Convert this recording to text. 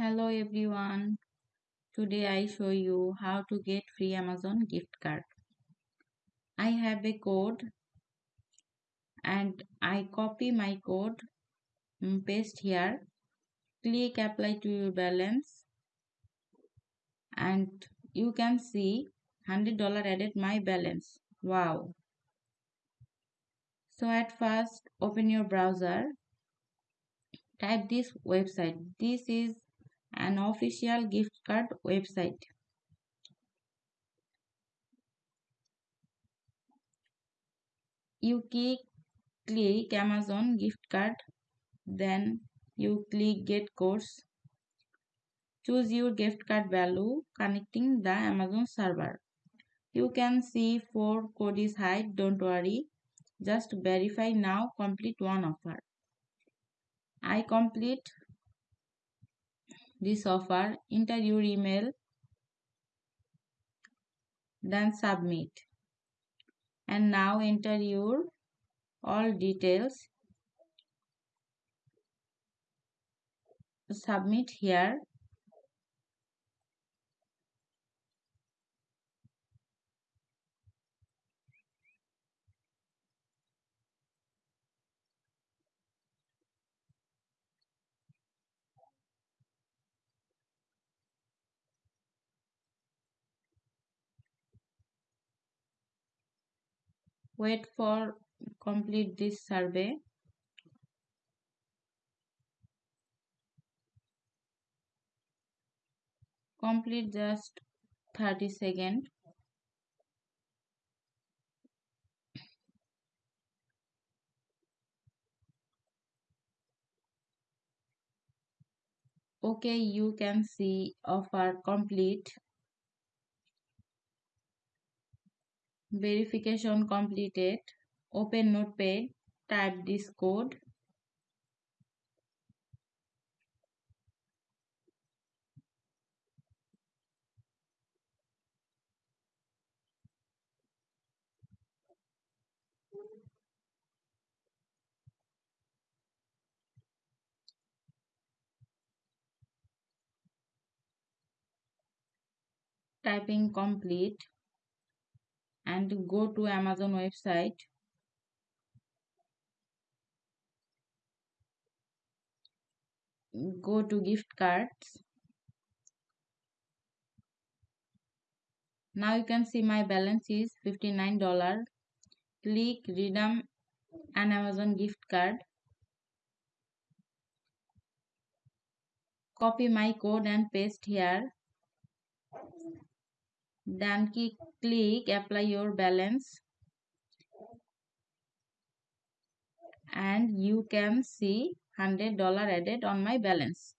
Hello everyone. Today I show you how to get free Amazon gift card. I have a code and I copy my code, mm, paste here, click apply to your balance and you can see $100 added my balance. Wow. So at first open your browser, type this website. This is an official gift card website. You click, click Amazon gift card, then you click get codes. Choose your gift card value connecting the Amazon server. You can see four code is hide, don't worry. Just verify now, complete one offer. I complete this offer, enter your email, then submit. And now enter your all details. Submit here. Wait for complete this survey. Complete just 30 second. Okay you can see offer complete verification completed open notepad type this code. Typing complete and go to Amazon website. Go to gift cards. Now you can see my balance is $59. Click redeem an Amazon gift card. Copy my code and paste here then click apply your balance. And you can see $100 added on my balance